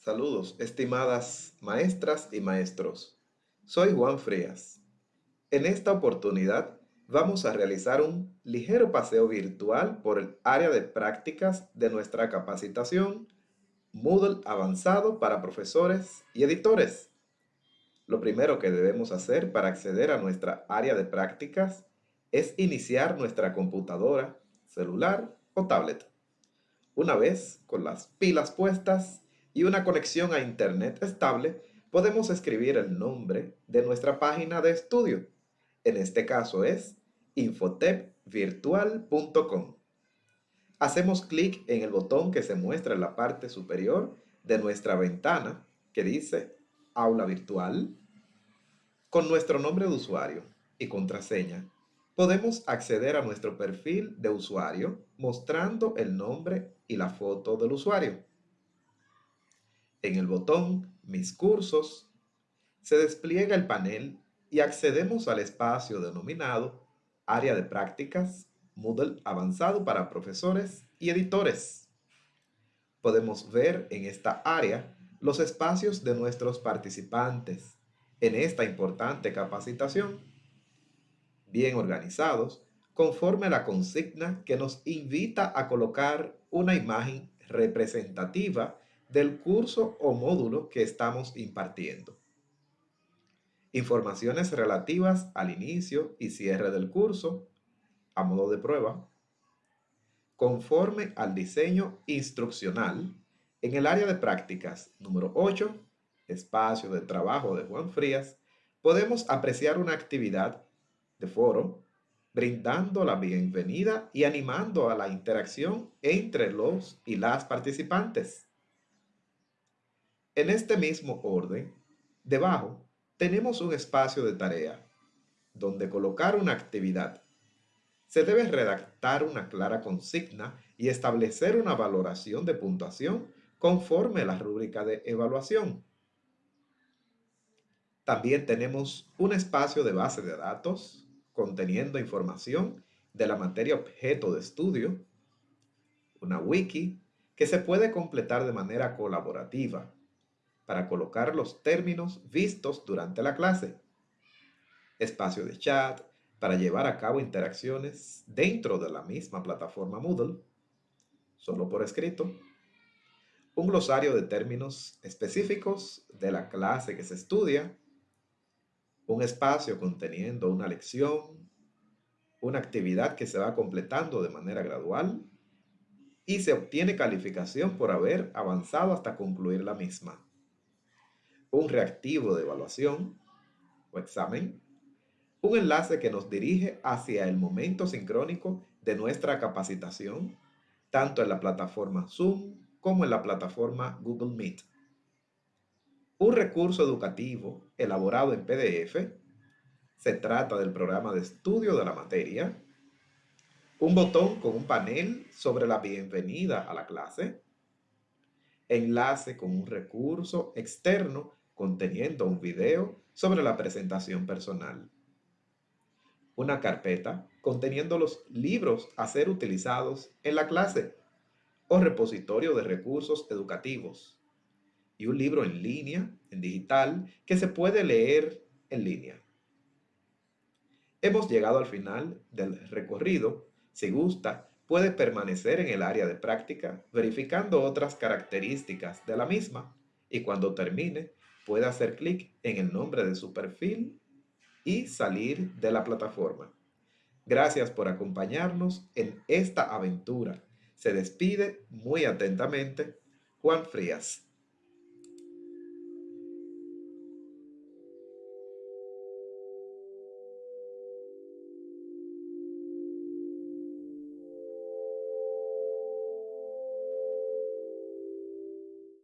Saludos, estimadas maestras y maestros. Soy Juan Frías. En esta oportunidad vamos a realizar un ligero paseo virtual por el área de prácticas de nuestra capacitación Moodle avanzado para profesores y editores. Lo primero que debemos hacer para acceder a nuestra área de prácticas es iniciar nuestra computadora, celular o tablet. Una vez con las pilas puestas y una conexión a internet estable, podemos escribir el nombre de nuestra página de estudio. En este caso es infotepvirtual.com. Hacemos clic en el botón que se muestra en la parte superior de nuestra ventana que dice Aula Virtual. Con nuestro nombre de usuario y contraseña podemos acceder a nuestro perfil de usuario mostrando el nombre y la foto del usuario. En el botón Mis cursos se despliega el panel y accedemos al espacio denominado Área de Prácticas Moodle avanzado para profesores y editores. Podemos ver en esta área los espacios de nuestros participantes en esta importante capacitación bien organizados, conforme a la consigna que nos invita a colocar una imagen representativa del curso o módulo que estamos impartiendo. Informaciones relativas al inicio y cierre del curso, a modo de prueba, conforme al diseño instruccional en el área de prácticas número 8, espacio de trabajo de Juan Frías, podemos apreciar una actividad de foro, brindando la bienvenida y animando a la interacción entre los y las participantes. En este mismo orden, debajo tenemos un espacio de tarea, donde colocar una actividad. Se debe redactar una clara consigna y establecer una valoración de puntuación conforme a la rúbrica de evaluación. También tenemos un espacio de base de datos conteniendo información de la materia objeto de estudio, una wiki que se puede completar de manera colaborativa para colocar los términos vistos durante la clase, espacio de chat para llevar a cabo interacciones dentro de la misma plataforma Moodle, solo por escrito, un glosario de términos específicos de la clase que se estudia, un espacio conteniendo una lección, una actividad que se va completando de manera gradual. Y se obtiene calificación por haber avanzado hasta concluir la misma. Un reactivo de evaluación o examen, un enlace que nos dirige hacia el momento sincrónico de nuestra capacitación, tanto en la plataforma Zoom como en la plataforma Google Meet un recurso educativo elaborado en PDF. Se trata del programa de estudio de la materia. Un botón con un panel sobre la bienvenida a la clase. Enlace con un recurso externo conteniendo un video sobre la presentación personal. Una carpeta conteniendo los libros a ser utilizados en la clase o repositorio de recursos educativos y un libro en línea, en digital, que se puede leer en línea. Hemos llegado al final del recorrido. Si gusta, puede permanecer en el área de práctica verificando otras características de la misma y cuando termine puede hacer clic en el nombre de su perfil y salir de la plataforma. Gracias por acompañarnos en esta aventura. Se despide muy atentamente Juan Frías.